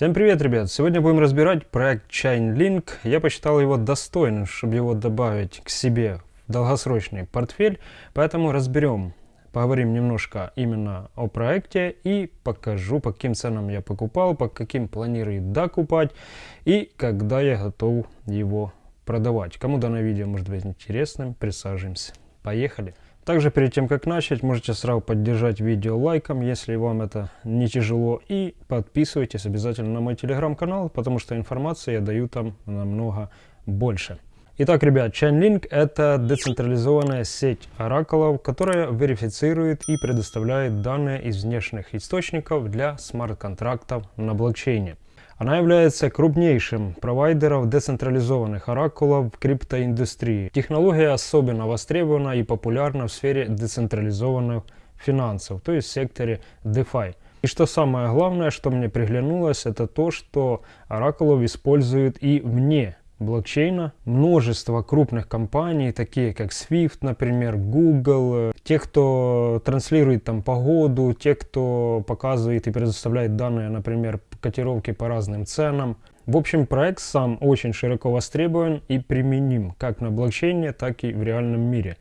Всем привет, ребят! Сегодня будем разбирать проект Chainlink. Я посчитал его достойным, чтобы его добавить к себе в долгосрочный портфель, поэтому разберем, поговорим немножко именно о проекте и покажу, по каким ценам я покупал, по каким планирую докупать и когда я готов его продавать. Кому данное видео может быть интересным, присаживаемся. Поехали! Также перед тем как начать, можете сразу поддержать видео лайком, если вам это не тяжело. И подписывайтесь обязательно на мой телеграм-канал, потому что информации я даю там намного больше. Итак, ребят, Chainlink это децентрализованная сеть оракулов, которая верифицирует и предоставляет данные из внешних источников для смарт-контрактов на блокчейне. Она является крупнейшим провайдером децентрализованных оракулов в криптоиндустрии. Технология особенно востребована и популярна в сфере децентрализованных финансов, то есть в секторе DeFi. И что самое главное, что мне приглянулось, это то, что оракулов используют и вне блокчейна. Множество крупных компаний, такие как Swift, например, Google, те, кто транслирует там погоду, те, кто показывает и предоставляет данные, например, котировки по разным ценам. В общем, проект сам очень широко востребован и применим как на блокчейне, так и в реальном мире.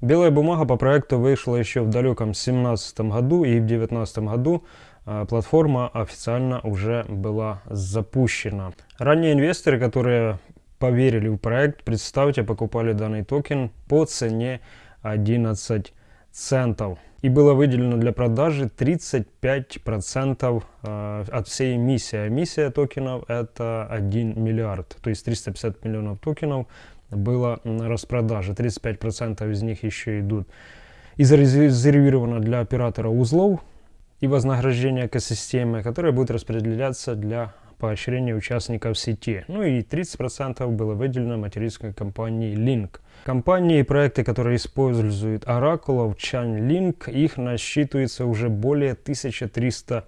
Белая бумага по проекту вышла еще в далеком 2017 году и в 2019 году а, платформа официально уже была запущена. Ранние инвесторы, которые поверили в проект, представьте, покупали данный токен по цене 11 центов. И было выделено для продажи 35% э, от всей эмиссии. А эмиссия токенов это 1 миллиард. То есть 350 миллионов токенов было на распродаже. 35% из них еще идут и зарезервировано для оператора узлов и вознаграждение экосистемы, которое будет распределяться для поощрения участников сети. Ну и 30% было выделено материнской компании Link. Компании и проекты, которые используют оракулов Chainlink, их насчитывается уже более 1300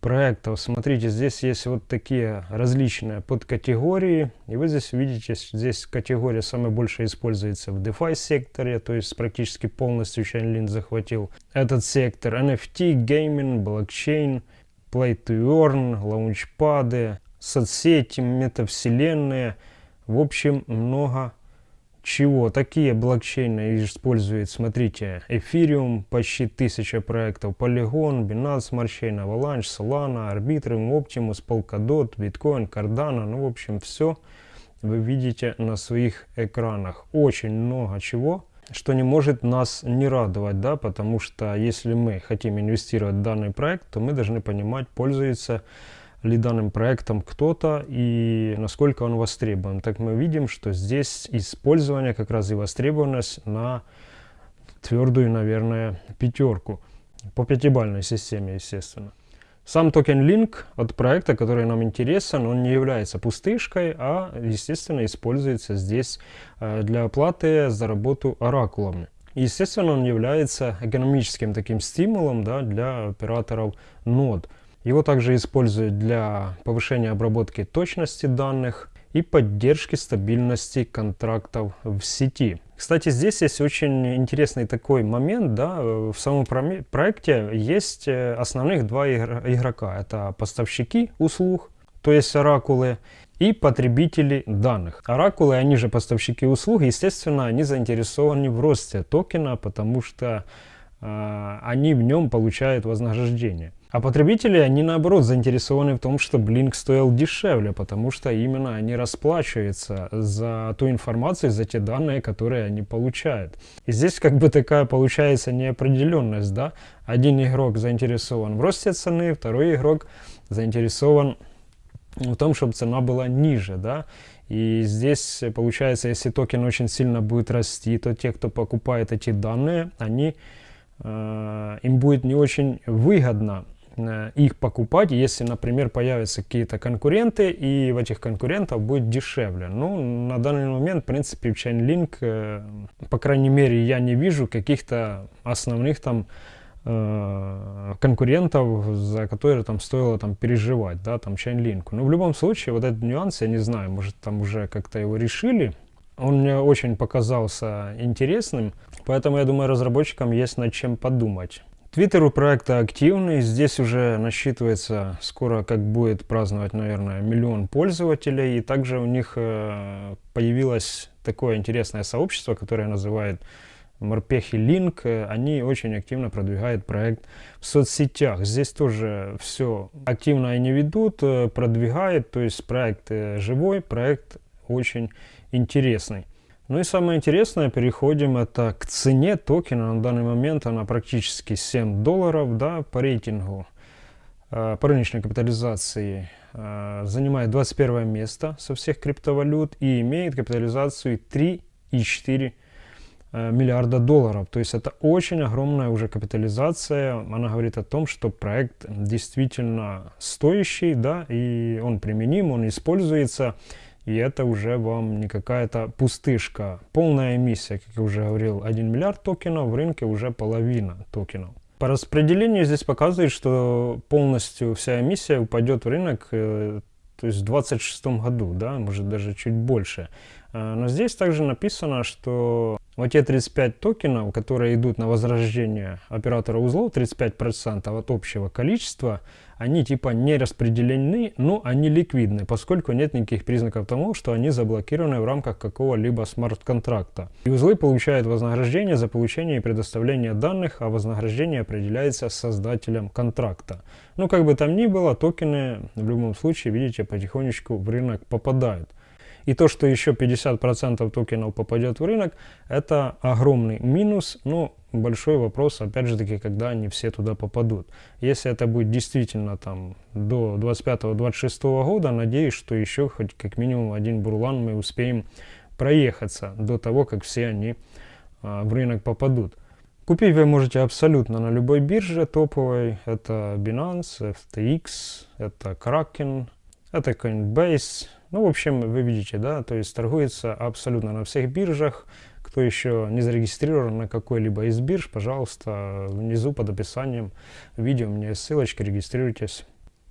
проектов. Смотрите, здесь есть вот такие различные подкатегории. И вы здесь видите, здесь категория самая большая используется в DeFi секторе, то есть практически полностью Chainlink захватил этот сектор. NFT, гейминг, блокчейн, Play to Earn, лаунчпады, соцсети, метавселенные. В общем, много чего. Такие блокчейны использует, смотрите, Ethereum, почти тысяча проектов, Polygon, Binance Smart Chain, Avalanche, Solana, Arbitrum, Optimus, Polkadot, Bitcoin, Cardano. Ну, в общем, все вы видите на своих экранах. Очень много чего что не может нас не радовать, да, потому что если мы хотим инвестировать в данный проект, то мы должны понимать, пользуется ли данным проектом кто-то и насколько он востребован. Так мы видим, что здесь использование как раз и востребованность на твердую, наверное, пятерку. По пятибальной системе, естественно. Сам токен Link от проекта, который нам интересен, он не является пустышкой, а, естественно, используется здесь э, для оплаты за работу оракулами. Естественно, он является экономическим таким стимулом да, для операторов нод. Его также используют для повышения обработки точности данных, и поддержки стабильности контрактов в сети. Кстати, здесь есть очень интересный такой момент, да, в самом проекте есть э, основных два игрока. Это поставщики услуг, то есть оракулы, и потребители данных. Оракулы, они же поставщики услуг, естественно, они заинтересованы в росте токена, потому что э, они в нем получают вознаграждение. А потребители, они наоборот заинтересованы в том, чтобы Blink стоил дешевле, потому что именно они расплачиваются за ту информацию, за те данные, которые они получают. И здесь как бы такая получается неопределенность, да? Один игрок заинтересован в росте цены, второй игрок заинтересован в том, чтобы цена была ниже, да? И здесь получается, если токен очень сильно будет расти, то те, кто покупает эти данные, они, э, им будет не очень выгодно их покупать, если, например, появятся какие-то конкуренты, и в этих конкурентов будет дешевле. Ну, на данный момент, в принципе, в Chainlink, э, по крайней мере, я не вижу каких-то основных там э, конкурентов, за которые там стоило там переживать, да, там Chainlink. Но в любом случае, вот этот нюанс, я не знаю, может там уже как-то его решили, он мне очень показался интересным, поэтому я думаю, разработчикам есть над чем подумать. Твиттер у проекта активный, здесь уже насчитывается, скоро как будет праздновать, наверное, миллион пользователей, и также у них э, появилось такое интересное сообщество, которое называют Морпехи Линк, они очень активно продвигают проект в соцсетях. Здесь тоже все активно они ведут, э, продвигают, то есть проект э, живой, проект очень интересный. Ну и самое интересное, переходим это к цене токена. На данный момент она практически 7 долларов да, по рейтингу, э, по рыночной капитализации. Занимает 21 место со всех криптовалют и имеет капитализацию 3,4 Э, миллиарда долларов. То есть это очень огромная уже капитализация. Она говорит о том, что проект действительно стоящий, да, и он применим, он используется. И это уже вам не какая-то пустышка. Полная эмиссия, как я уже говорил, 1 миллиард токенов, в рынке уже половина токенов. По распределению здесь показывает, что полностью вся эмиссия упадет в рынок э, то есть в 26 году, да, может даже чуть больше. Э, но здесь также написано, что вот те 35 токенов, которые идут на возрождение оператора узлов, 35% от общего количества, они типа не распределены, но они ликвидны, поскольку нет никаких признаков того, что они заблокированы в рамках какого-либо смарт-контракта. И узлы получают вознаграждение за получение и предоставление данных, а вознаграждение определяется создателем контракта. Ну как бы там ни было, токены в любом случае, видите, потихонечку в рынок попадают. И то, что еще 50% токенов попадет в рынок, это огромный минус, но большой вопрос, опять же таки, когда они все туда попадут. Если это будет действительно там до 25-26 года, надеюсь, что еще хоть как минимум один бурлан мы успеем проехаться до того, как все они а, в рынок попадут. Купить вы можете абсолютно на любой бирже топовой. Это Binance, FTX, это Kraken, это Coinbase, ну, в общем, вы видите, да, то есть торгуется абсолютно на всех биржах. Кто еще не зарегистрирован на какой-либо из бирж, пожалуйста, внизу под описанием видео у меня есть ссылочка, регистрируйтесь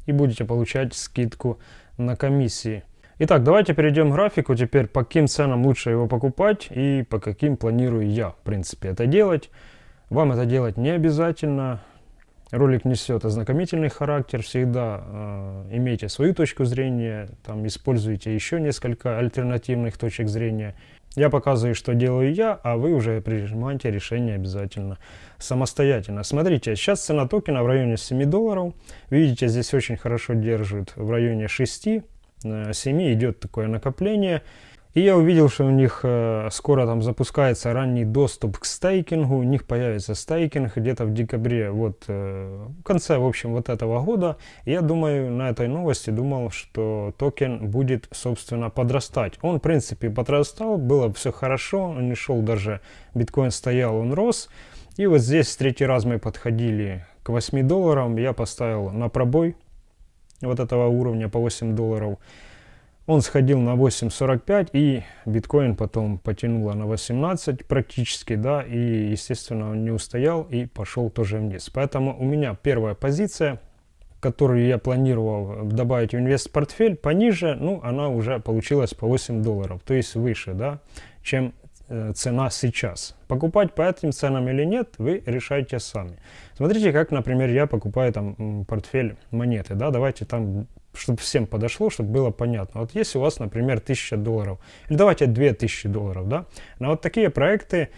и будете получать скидку на комиссии. Итак, давайте перейдем к графику теперь, по каким ценам лучше его покупать и по каким планирую я, в принципе, это делать. Вам это делать не обязательно. Ролик несет ознакомительный характер, всегда э, имейте свою точку зрения, там используйте еще несколько альтернативных точек зрения. Я показываю, что делаю я, а вы уже принимаете решение обязательно самостоятельно. Смотрите, сейчас цена токена в районе 7 долларов. Видите, здесь очень хорошо держит в районе 6, 7 э, идет такое накопление. И я увидел, что у них э, скоро там запускается ранний доступ к стейкингу. У них появится стейкинг где-то в декабре, вот э, в конце, в общем, вот этого года. Я думаю, на этой новости думал, что токен будет, собственно, подрастать. Он, в принципе, подрастал, было все хорошо, он не шел даже, биткоин стоял, он рос. И вот здесь в третий раз мы подходили к 8 долларам, я поставил на пробой вот этого уровня по 8 долларов. Он сходил на 8.45 и биткоин потом потянуло на 18 практически, да, и естественно он не устоял и пошел тоже вниз. Поэтому у меня первая позиция, которую я планировал добавить в инвест-портфель пониже, ну она уже получилась по 8 долларов, то есть выше, да, чем э, цена сейчас. Покупать по этим ценам или нет, вы решайте сами. Смотрите, как, например, я покупаю там портфель монеты, да, давайте там чтобы всем подошло, чтобы было понятно. Вот если у вас, например, 1000 долларов, или давайте 2000 долларов, да, на вот такие проекты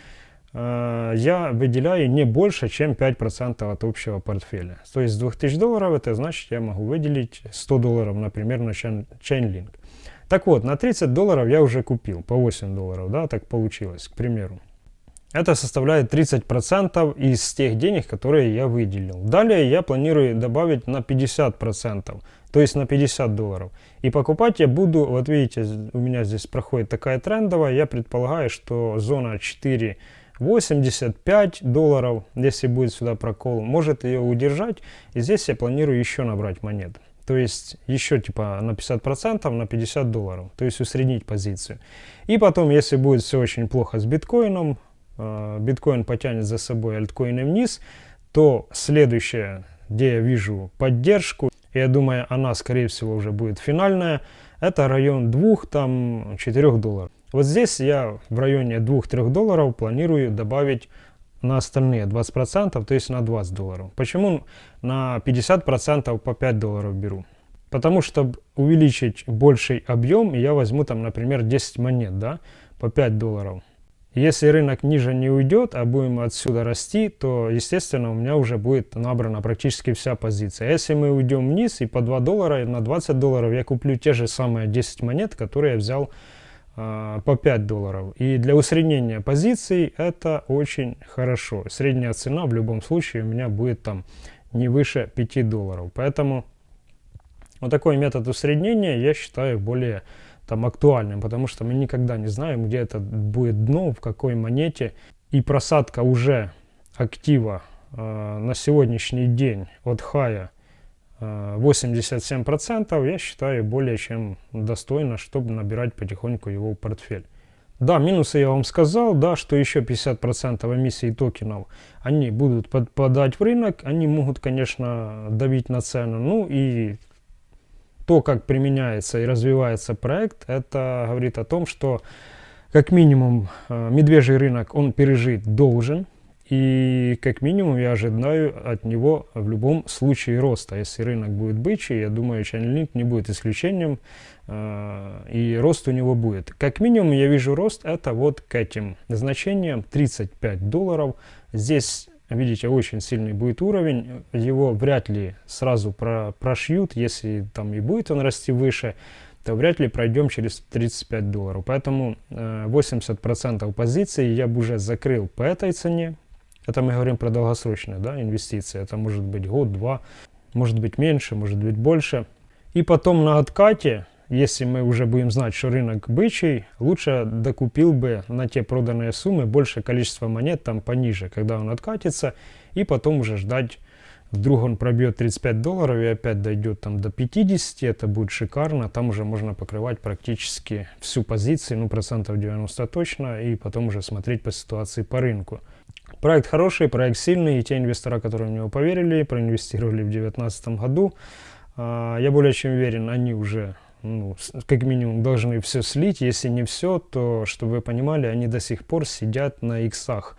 э, я выделяю не больше, чем 5% от общего портфеля. То есть с 2000 долларов это значит, я могу выделить 100 долларов, например, на Chainlink. Так вот, на 30 долларов я уже купил, по 8 долларов, да, так получилось, к примеру. Это составляет 30% из тех денег, которые я выделил. Далее я планирую добавить на 50%, то есть на 50 долларов. И покупать я буду, вот видите, у меня здесь проходит такая трендовая, я предполагаю, что зона 4 85 долларов, если будет сюда прокол, может ее удержать. И здесь я планирую еще набрать монет. То есть еще типа на 50%, на 50 долларов. То есть усреднить позицию. И потом, если будет все очень плохо с биткоином, Э, биткоин потянет за собой альткоины вниз, то следующее, где я вижу поддержку, я думаю, она, скорее всего, уже будет финальная, это район 2-4 долларов. Вот здесь я в районе 2-3 долларов планирую добавить на остальные 20%, то есть на 20 долларов. Почему на 50% по 5 долларов беру? Потому что увеличить больший объем, я возьму там, например, 10 монет, да, по 5 долларов. Если рынок ниже не уйдет, а будем отсюда расти, то, естественно, у меня уже будет набрана практически вся позиция. Если мы уйдем вниз и по 2 доллара, на 20 долларов я куплю те же самые 10 монет, которые я взял э, по 5 долларов. И для усреднения позиций это очень хорошо. Средняя цена в любом случае у меня будет там не выше 5 долларов. Поэтому вот такой метод усреднения я считаю более там актуальным, потому что мы никогда не знаем, где это будет дно, в какой монете. И просадка уже актива э, на сегодняшний день от хая э, 87%, я считаю более чем достойно, чтобы набирать потихоньку его в портфель. Да, минусы я вам сказал, да, что еще 50% эмиссий токенов, они будут подпадать в рынок, они могут, конечно, давить на цену, ну и то, как применяется и развивается проект, это говорит о том, что как минимум э, медвежий рынок он пережить должен. И как минимум я ожидаю от него в любом случае роста. Если рынок будет бычий, я думаю, Chainlink не будет исключением. Э, и рост у него будет. Как минимум я вижу рост это вот к этим значениям 35 долларов. Здесь видите, очень сильный будет уровень, его вряд ли сразу про прошьют, если там и будет он расти выше, то вряд ли пройдем через 35 долларов. Поэтому э, 80% позиций я бы уже закрыл по этой цене. Это мы говорим про долгосрочные да, инвестиции. Это может быть год-два, может быть меньше, может быть больше. И потом на откате если мы уже будем знать, что рынок бычий, лучше докупил бы на те проданные суммы больше количество монет там пониже, когда он откатится, и потом уже ждать, вдруг он пробьет 35 долларов и опять дойдет там до 50, это будет шикарно, там уже можно покрывать практически всю позицию, ну процентов 90 точно, и потом уже смотреть по ситуации по рынку. Проект хороший, проект сильный, и те инвестора, которые в него поверили, проинвестировали в 2019 году, а, я более чем уверен, они уже ну, как минимум должны все слить. Если не все, то, чтобы вы понимали, они до сих пор сидят на иксах.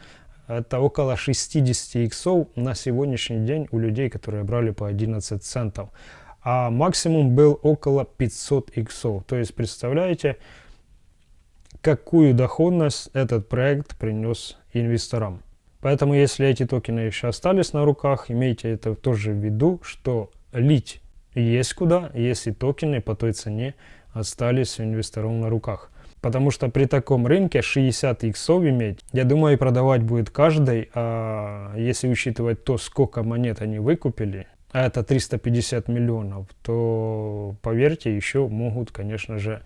Это около 60 иксов на сегодняшний день у людей, которые брали по 11 центов. А максимум был около 500 иксов. То есть, представляете, какую доходность этот проект принес инвесторам. Поэтому, если эти токены еще остались на руках, имейте это тоже в виду, что лить есть куда, если токены по той цене остались у инвесторов на руках. Потому что при таком рынке 60 иксов иметь, я думаю, продавать будет каждый, а если учитывать то, сколько монет они выкупили, а это 350 миллионов, то, поверьте, еще могут, конечно же,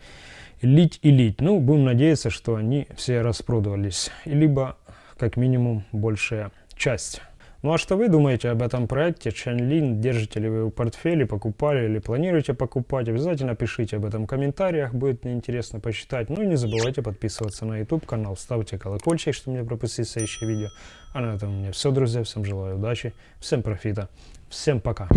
лить и лить. Ну, будем надеяться, что они все распродавались, либо, как минимум, большая часть. Ну а что вы думаете об этом проекте Chainlink? Держите ли вы его в портфеле, покупали или планируете покупать? Обязательно пишите об этом в комментариях, будет мне интересно почитать. Ну и не забывайте подписываться на YouTube канал, ставьте колокольчик, чтобы не пропустить следующее видео. А на этом у меня все, друзья. Всем желаю удачи, всем профита, всем пока.